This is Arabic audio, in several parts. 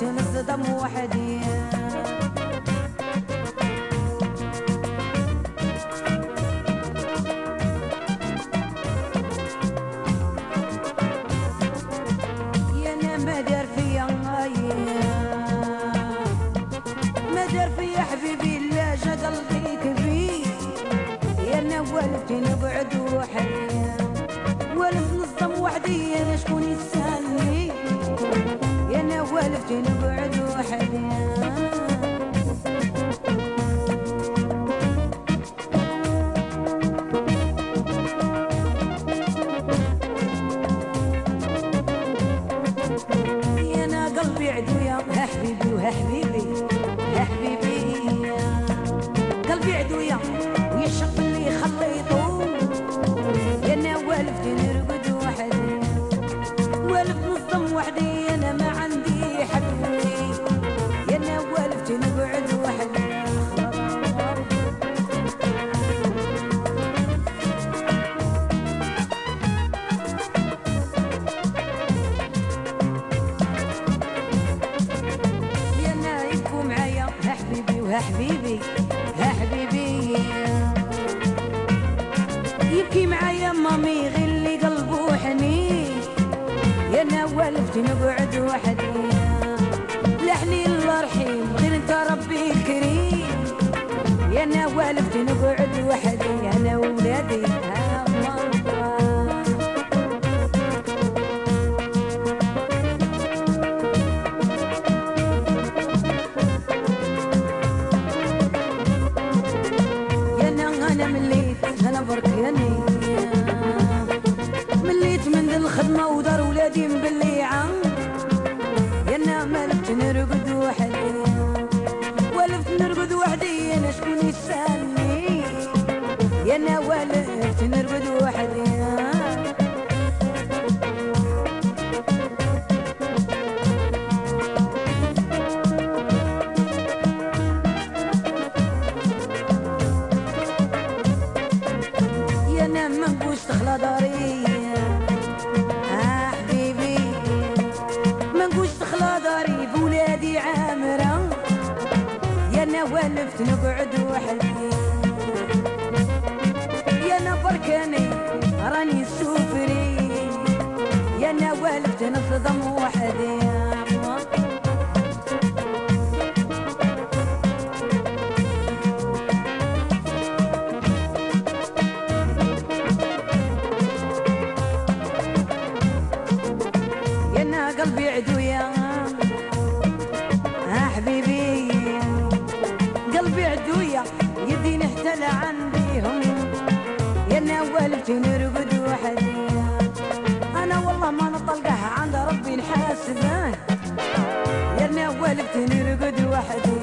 والفتي نصدم وحدي. يا أنا ما دار فيا ما دار فيا حبيبي جا قلبي كبير. أنا نقعد وحدي. والف نصدم وحدي أنا شكون والفتي نقعد وحدي يا أنا قلبي عدويا ها حبيبي وها حبيبي يا أنا والفتي نرقد وحدي والف نصدم وحدي أنا ما غير اللي قلبه حنين. يا أنا والفتي نقعد لحني الله رحيم غير انت ربي الكريم. يا أنا والفتي نقعد وحدي أنا وولادي. الخدمة ودار ولادي مبليعة يا أنا مالت نرقد وحدي. والفت نرقد وحدي أنا شكون يسألني؟ يا أنا نرقد وحدي. أنا والفت نقعد وحدي يا أنا بركاني راني سوفري يا أنا والفت نصدم أنا والفتي نرقد وحدي. أنا والله ما نطلقه عند ربي نحاسبه يا أنا والفتي نرقد وحدي.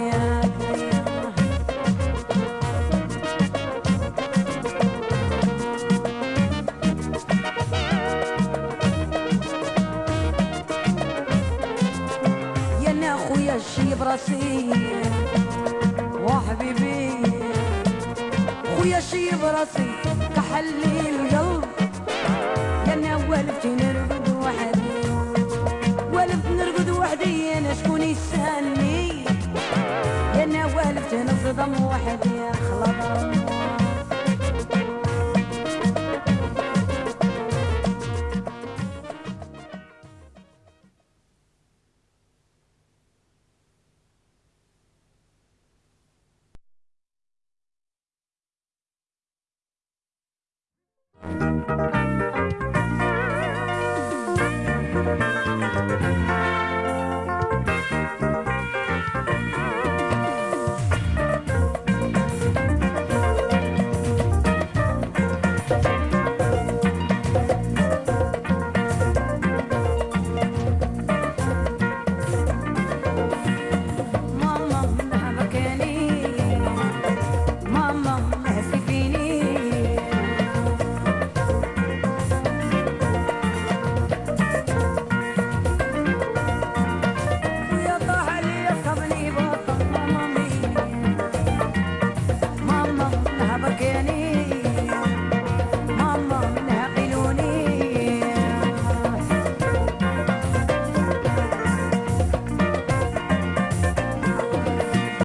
يا أخويا الشي براسي وحبيبي خويا الشي براسي كحلي القلب